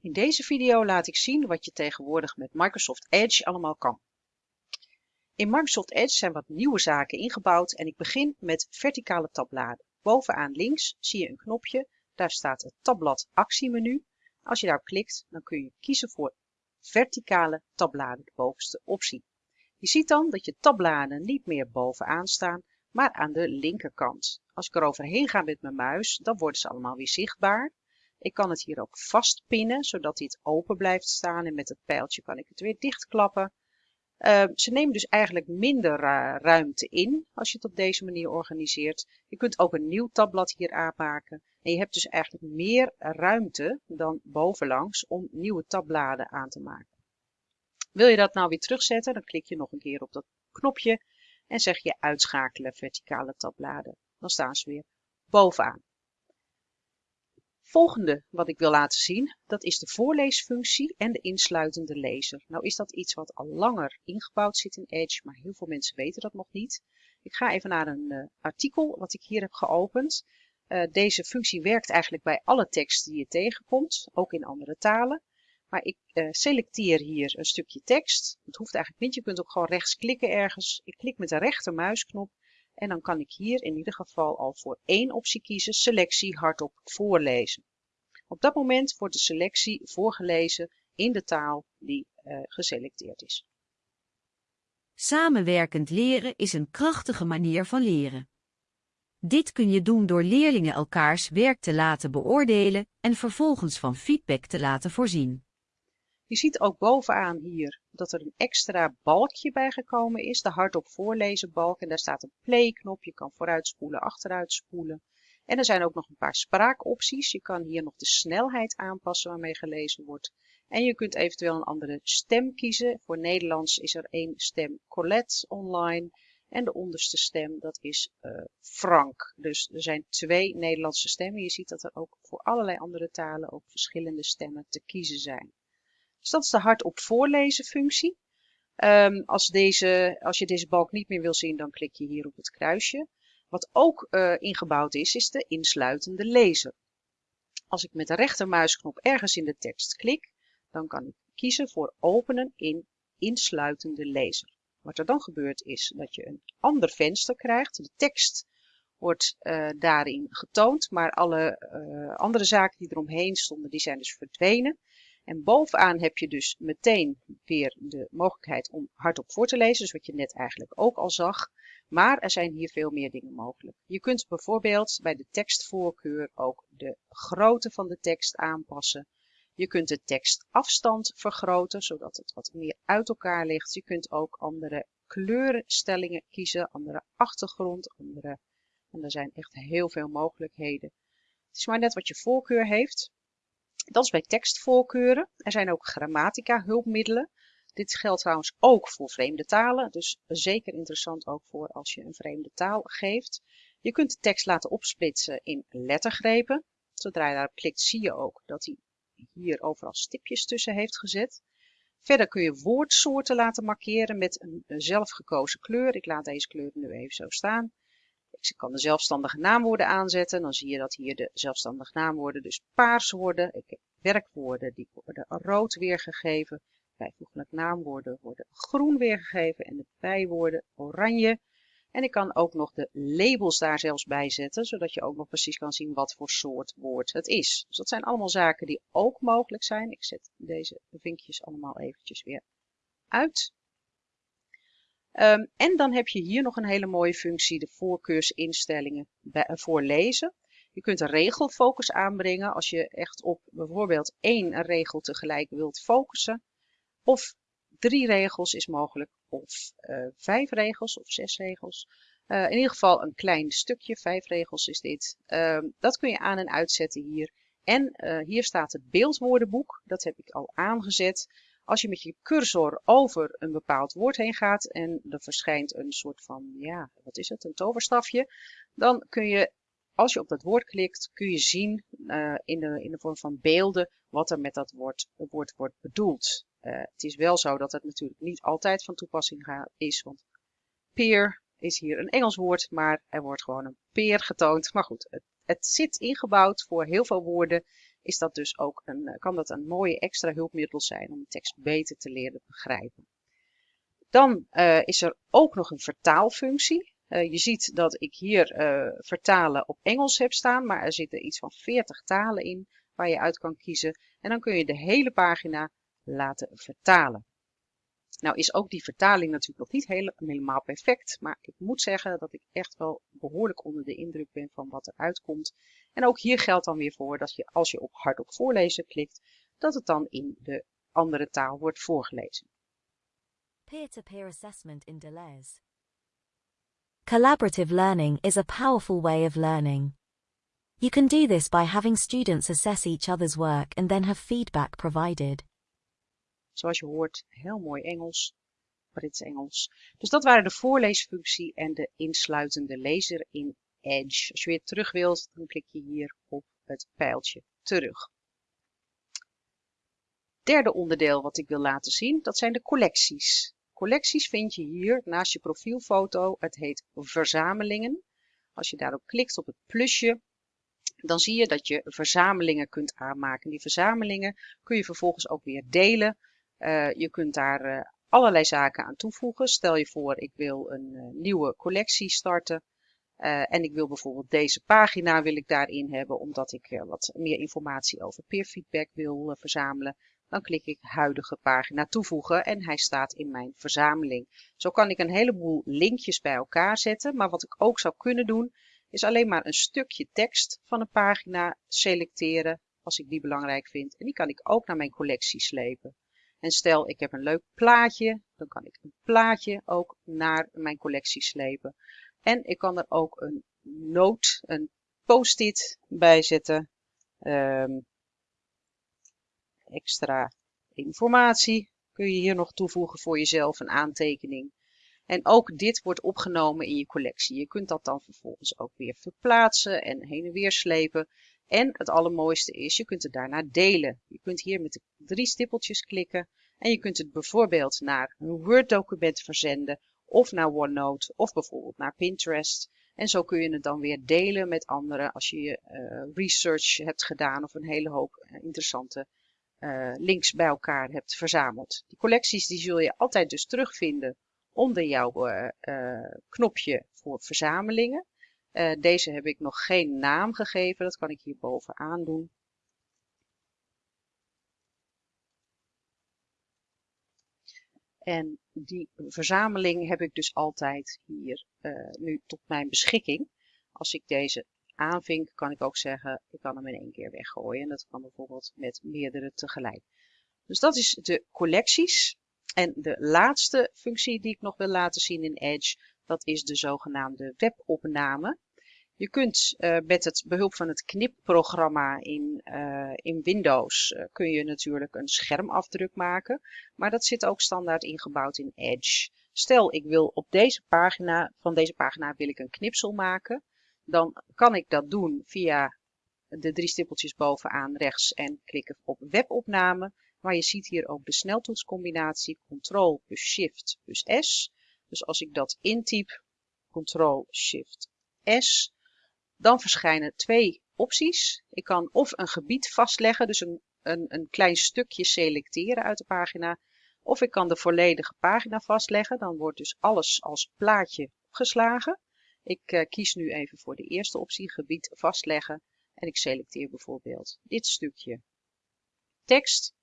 In deze video laat ik zien wat je tegenwoordig met Microsoft Edge allemaal kan. In Microsoft Edge zijn wat nieuwe zaken ingebouwd en ik begin met verticale tabbladen. Bovenaan links zie je een knopje, daar staat het tabblad actiemenu. Als je daarop klikt, dan kun je kiezen voor verticale tabbladen, de bovenste optie. Je ziet dan dat je tabbladen niet meer bovenaan staan, maar aan de linkerkant. Als ik er overheen ga met mijn muis, dan worden ze allemaal weer zichtbaar. Ik kan het hier ook vastpinnen, zodat dit open blijft staan en met het pijltje kan ik het weer dichtklappen. Uh, ze nemen dus eigenlijk minder uh, ruimte in als je het op deze manier organiseert. Je kunt ook een nieuw tabblad hier aanmaken. En je hebt dus eigenlijk meer ruimte dan bovenlangs om nieuwe tabbladen aan te maken. Wil je dat nou weer terugzetten, dan klik je nog een keer op dat knopje en zeg je uitschakelen verticale tabbladen. Dan staan ze weer bovenaan. Volgende wat ik wil laten zien, dat is de voorleesfunctie en de insluitende lezer. Nou is dat iets wat al langer ingebouwd zit in Edge, maar heel veel mensen weten dat nog niet. Ik ga even naar een uh, artikel wat ik hier heb geopend. Uh, deze functie werkt eigenlijk bij alle tekst die je tegenkomt, ook in andere talen. Maar ik uh, selecteer hier een stukje tekst. Het hoeft eigenlijk niet, je kunt ook gewoon rechts klikken ergens. Ik klik met de rechtermuisknop en dan kan ik hier in ieder geval al voor één optie kiezen, selectie hardop voorlezen. Op dat moment wordt de selectie voorgelezen in de taal die uh, geselecteerd is. Samenwerkend leren is een krachtige manier van leren. Dit kun je doen door leerlingen elkaars werk te laten beoordelen en vervolgens van feedback te laten voorzien. Je ziet ook bovenaan hier dat er een extra balkje bijgekomen is, de hardop voorlezen balk. En daar staat een play knop, je kan vooruitspoelen, achteruitspoelen. En er zijn ook nog een paar spraakopties. Je kan hier nog de snelheid aanpassen waarmee gelezen wordt. En je kunt eventueel een andere stem kiezen. Voor Nederlands is er één stem Colette online. En de onderste stem, dat is uh, Frank. Dus er zijn twee Nederlandse stemmen. Je ziet dat er ook voor allerlei andere talen ook verschillende stemmen te kiezen zijn. Dus dat is de hardop voorlezen functie. Um, als, deze, als je deze balk niet meer wil zien, dan klik je hier op het kruisje. Wat ook uh, ingebouwd is, is de insluitende lezer. Als ik met de rechtermuisknop ergens in de tekst klik, dan kan ik kiezen voor openen in insluitende lezer. Wat er dan gebeurt is dat je een ander venster krijgt. De tekst wordt uh, daarin getoond, maar alle uh, andere zaken die eromheen stonden, die zijn dus verdwenen. En bovenaan heb je dus meteen weer de mogelijkheid om hardop voor te lezen, dus wat je net eigenlijk ook al zag. Maar er zijn hier veel meer dingen mogelijk. Je kunt bijvoorbeeld bij de tekstvoorkeur ook de grootte van de tekst aanpassen. Je kunt de tekstafstand vergroten, zodat het wat meer uit elkaar ligt. Je kunt ook andere kleurenstellingen kiezen, andere achtergrond, andere... En er zijn echt heel veel mogelijkheden. Het is maar net wat je voorkeur heeft. Dat is bij tekstvoorkeuren. Er zijn ook grammatica hulpmiddelen. Dit geldt trouwens ook voor vreemde talen, dus zeker interessant ook voor als je een vreemde taal geeft. Je kunt de tekst laten opsplitsen in lettergrepen. Zodra je daarop klikt zie je ook dat hij hier overal stipjes tussen heeft gezet. Verder kun je woordsoorten laten markeren met een zelfgekozen kleur. Ik laat deze kleur nu even zo staan. Ik kan de zelfstandige naamwoorden aanzetten. Dan zie je dat hier de zelfstandige naamwoorden dus paars worden. Ik heb werkwoorden die worden rood weergegeven. Bijvoeglijk naamwoorden worden groen weergegeven en de bijwoorden oranje. En ik kan ook nog de labels daar zelfs bij zetten, zodat je ook nog precies kan zien wat voor soort woord het is. Dus dat zijn allemaal zaken die ook mogelijk zijn. Ik zet deze vinkjes allemaal eventjes weer uit. Um, en dan heb je hier nog een hele mooie functie, de voorkeursinstellingen voor lezen. Je kunt een regelfocus aanbrengen als je echt op bijvoorbeeld één regel tegelijk wilt focussen. Of drie regels is mogelijk, of uh, vijf regels of zes regels. Uh, in ieder geval een klein stukje, vijf regels is dit. Uh, dat kun je aan en uitzetten hier. En hier staat het beeldwoordenboek, dat heb ik al aangezet. Als je met je cursor over een bepaald woord heen gaat en er verschijnt een soort van, ja, wat is het, een toverstafje, dan kun je, als je op dat woord klikt, kun je zien uh, in, de, in de vorm van beelden wat er met dat woord, woord wordt bedoeld. Uh, het is wel zo dat het natuurlijk niet altijd van toepassing is, want peer is hier een Engels woord, maar er wordt gewoon een peer getoond. Maar goed, het, het zit ingebouwd voor heel veel woorden is dat dus ook een, kan dat een mooie extra hulpmiddel zijn om de tekst beter te leren begrijpen. Dan is er ook nog een vertaalfunctie. je ziet dat ik hier vertalen op Engels heb staan, maar er zitten iets van 40 talen in waar je uit kan kiezen. En dan kun je de hele pagina laten vertalen. Nou is ook die vertaling natuurlijk nog niet helemaal perfect, maar ik moet zeggen dat ik echt wel behoorlijk onder de indruk ben van wat er uitkomt. En ook hier geldt dan weer voor dat je als je op hardop voorlezen klikt, dat het dan in de andere taal wordt voorgelezen. Peer-to-peer -peer assessment in Deleuze. Collaborative learning is a powerful way of learning. You can do this by having students assess each other's work and then have feedback provided. Zoals je hoort, heel mooi Engels, Brits Engels. Dus dat waren de voorleesfunctie en de insluitende lezer in Edge. Als je weer terug wilt, dan klik je hier op het pijltje terug. Derde onderdeel wat ik wil laten zien, dat zijn de collecties. Collecties vind je hier naast je profielfoto. Het heet verzamelingen. Als je daarop klikt op het plusje, dan zie je dat je verzamelingen kunt aanmaken. Die verzamelingen kun je vervolgens ook weer delen. Uh, je kunt daar uh, allerlei zaken aan toevoegen. Stel je voor, ik wil een uh, nieuwe collectie starten. en ik wil bijvoorbeeld deze pagina wil ik daarin hebben, omdat ik wat meer informatie over peerfeedback wil verzamelen. Dan klik ik huidige pagina toevoegen en hij staat in mijn verzameling. Zo kan ik een heleboel linkjes bij elkaar zetten. Maar wat ik ook zou kunnen doen, is alleen maar een stukje tekst van een pagina selecteren als ik die belangrijk vind. En die kan ik ook naar mijn collectie slepen. En stel ik heb een leuk plaatje, dan kan ik een plaatje ook naar mijn collectie slepen. En ik kan er ook een noot, een post-it bij zetten. Um, extra informatie kun je hier nog toevoegen voor jezelf, een aantekening. En ook dit wordt opgenomen in je collectie. Je kunt dat dan vervolgens ook weer verplaatsen en heen en weer slepen. En het allermooiste is, je kunt het daarna delen. Je kunt hier met de drie stippeltjes klikken en je kunt het bijvoorbeeld naar een Word document verzenden of naar OneNote of bijvoorbeeld naar Pinterest. En zo kun je het dan weer delen met anderen als je je uh, research hebt gedaan of een hele hoop uh, interessante uh, links bij elkaar hebt verzameld. Die collecties die zul je altijd dus terugvinden onder jouw knopje voor verzamelingen. Uh, deze heb ik nog geen naam gegeven, dat kan ik hier bovenaan doen. En die verzameling heb ik dus altijd hier uh, nu tot mijn beschikking. Als ik deze aanvink, kan ik ook zeggen, ik kan hem in één keer weggooien. En dat kan bijvoorbeeld met meerdere tegelijk. Dus dat is de collecties. En de laatste functie die ik nog wil laten zien in Edge, dat is de zogenaamde webopname. Je kunt uh, met het behulp van het knipprogramma in, uh, in Windows uh, kun je natuurlijk een schermafdruk maken, maar dat zit ook standaard ingebouwd in Edge. Stel ik wil op deze pagina, van deze pagina wil ik een knipsel maken, dan kan ik dat doen via de drie stippeltjes bovenaan rechts en klikken op webopname. Maar je ziet hier ook de sneltoetscombinatie Ctrl plus Shift plus S. Dus als ik dat intyp, Ctrl Shift S, dan verschijnen twee opties. Ik kan of een gebied vastleggen, dus een, een, een klein stukje selecteren uit de pagina. Of ik kan de volledige pagina vastleggen. Dan wordt dus alles als plaatje opgeslagen. Ik uh, kies nu even voor de eerste optie, gebied vastleggen. En ik selecteer bijvoorbeeld dit stukje tekst.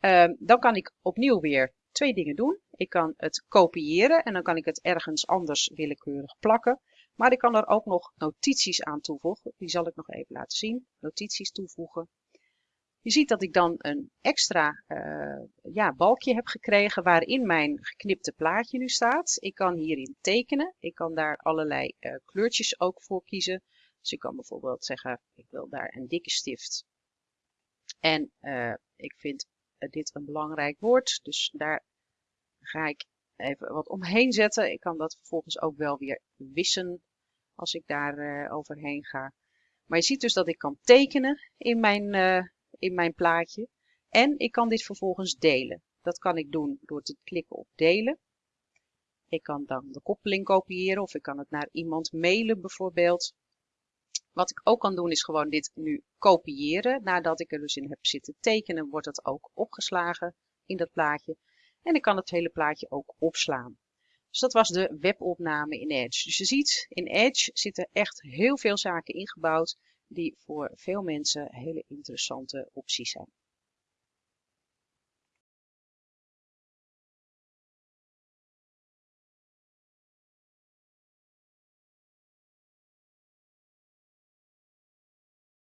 Uh, dan kan ik opnieuw weer twee dingen doen. Ik kan het kopiëren en dan kan ik het ergens anders willekeurig plakken. Maar ik kan er ook nog notities aan toevoegen. Die zal ik nog even laten zien. Notities toevoegen. Je ziet dat ik dan een extra uh, ja, balkje heb gekregen waarin mijn geknipte plaatje nu staat. Ik kan hierin tekenen. Ik kan daar allerlei uh, kleurtjes ook voor kiezen. Dus ik kan bijvoorbeeld zeggen, ik wil daar een dikke stift. En uh, ik vind dit een belangrijk woord. Dus daar ga ik even wat omheen zetten. Ik kan dat vervolgens ook wel weer wissen als ik daar uh, overheen ga. Maar je ziet dus dat ik kan tekenen in mijn, uh, in mijn plaatje. En ik kan dit vervolgens delen. Dat kan ik doen door te klikken op delen. Ik kan dan de koppeling kopiëren of ik kan het naar iemand mailen bijvoorbeeld. Wat ik ook kan doen is gewoon dit nu kopiëren. Nadat ik er dus in heb zitten tekenen, wordt het ook opgeslagen in dat plaatje. En ik kan het hele plaatje ook opslaan. Dus dat was de webopname in Edge. Dus je ziet, in Edge zitten echt heel veel zaken ingebouwd die voor veel mensen hele interessante opties zijn.